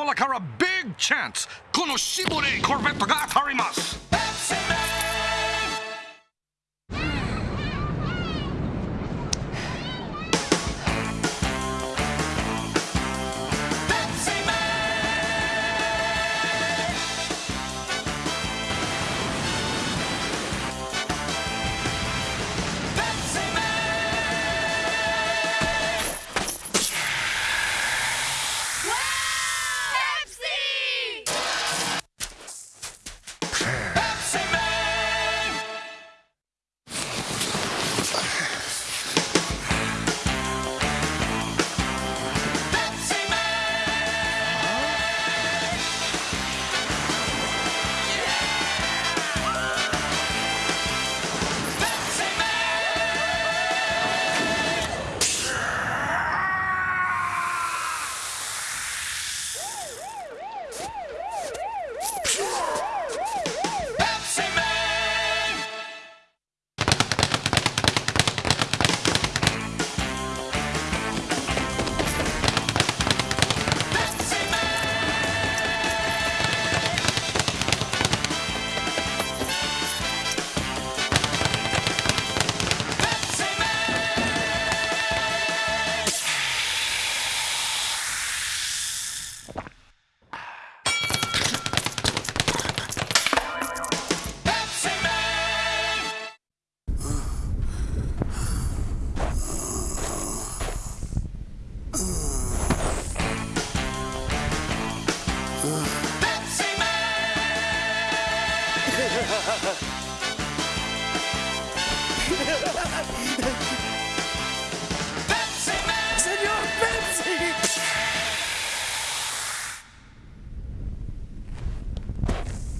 コーラからビッグチャンスこのシボレーコルベットが当たります。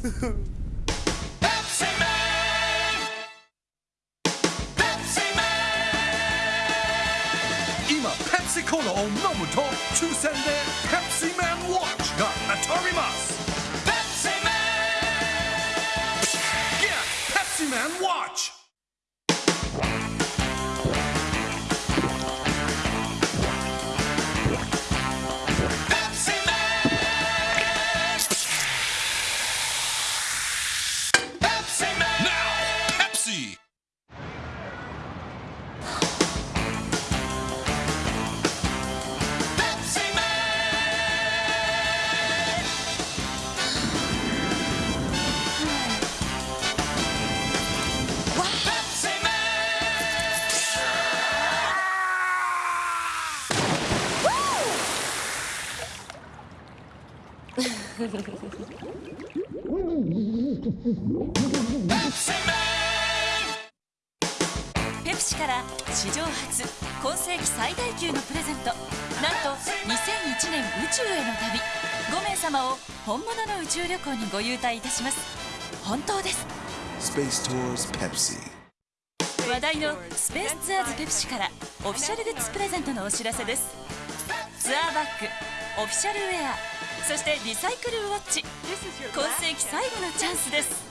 今ペプシコーラを飲むと抽選でペプシマンウォッチペプシから史上初今世紀最大級のプレゼント。なんと2001年宇宙への旅。5名様を本物の宇宙旅行にご優待いたします。本当です。Space Tours Pepsi. 話題のスペースツアーズペプシからオフィシャルグッズプレゼントのお知らせです。ツアーバッグオフィシャルウェア。そしてリサイクルウォッチ。今世紀最後のチャンスです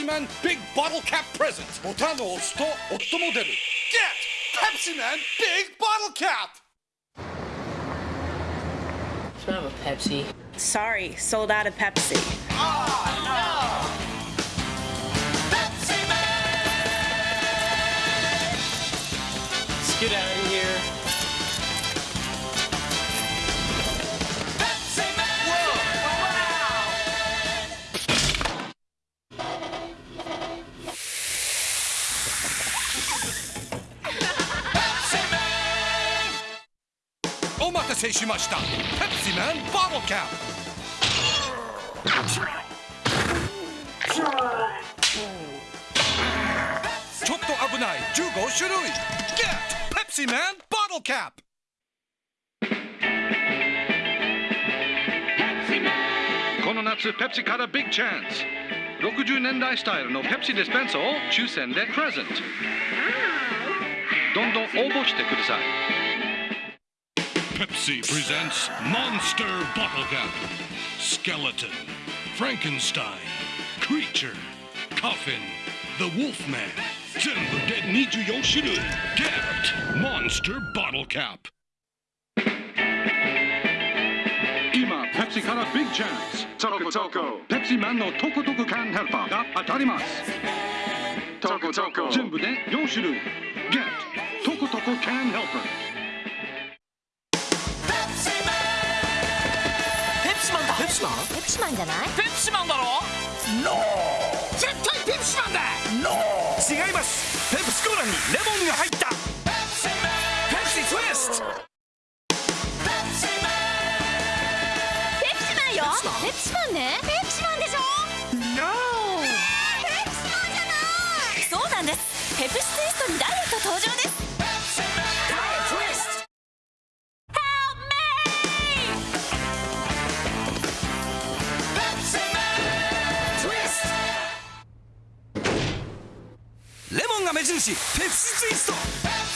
シマンビッグボトルキャッププレゼントボタンを押すと音も出る Get Pepsi Man Big Bottle Cap Can I have a Pepsi? Sorry, sold out of Pepsi. Let's get out of here. お待たせしました。ペプシマントルキャちょっと危ない。15種類。ゲットペプシマントルキャップこの夏ペプシからビッグチャンス60年代スタイルのペプシディスペンサーを抽選でプレゼントどんどん応募してください Pepsi presents Monster Bottle Cap Skeleton Frankenstein Creature Coffin The Wolfman 全部で24種類 Get Monster Bottle Cap 今ペプシからビッグチャンス。トコトコペプシマンのトコトコ缶ヘルパーが当たります。トコトコ全部で4種類。Get. トコトコ缶ヘルパーペプシマンだペプシマンペプシマンじゃないペプシマンだ。ろノー絶対ペプシマンだ。ノー違います。ペプシコーラにレモンが入った モンが目印ペプシツイストペプ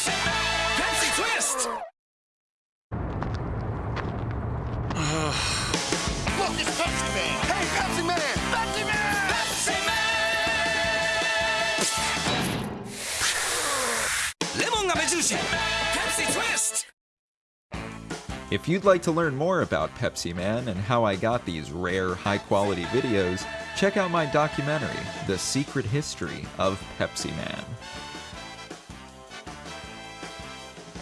シツイスト Look, it's Pepsi Man! Hey, Pepsi Man! Pepsi Man! レモンが目印ペプシツイスト If you'd like to learn more about Pepsi Man and how I got these rare, high quality videos, check out my documentary, The Secret History of Pepsi Man.